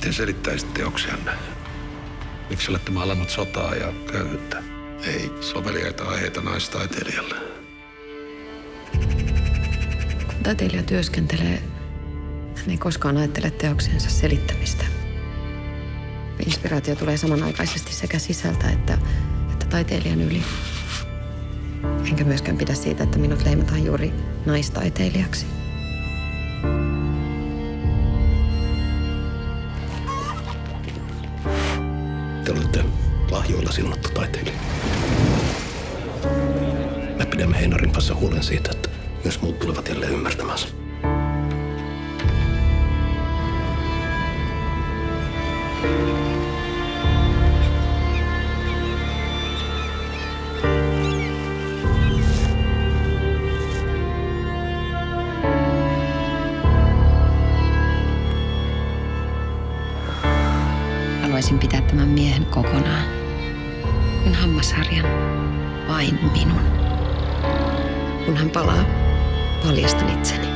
Miten selittäisit teoksianne? Miksi olette maalannut sotaa ja köyhyyttä? Ei soveliaita aiheita naistaiteilijalle. Kun taiteilija työskentelee, hän ei koskaan ajattele teoksensa selittämistä. Inspiraatio tulee samanaikaisesti sekä sisältä että, että taiteilijan yli. Enkä myöskään pidä siitä, että minut leimataan juuri naistaiteilijaksi. Te olette lahjoilla siunattu taiteilija. Me pidämme Heinarin kanssa huolen siitä, että myös muut tulevat jälleen ymmärtämään Haluaisin pitää tämän miehen kokonaan. Kun hammasharjan vain minun. Kun hän palaa, paljastan itseni.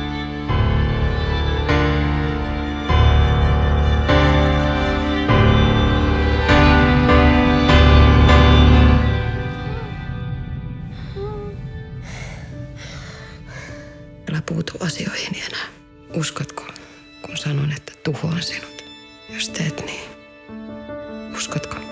Asioihin enää. Uskotko, kun sanon, että tuhoan sinut? Jos teet niin, oskad ka.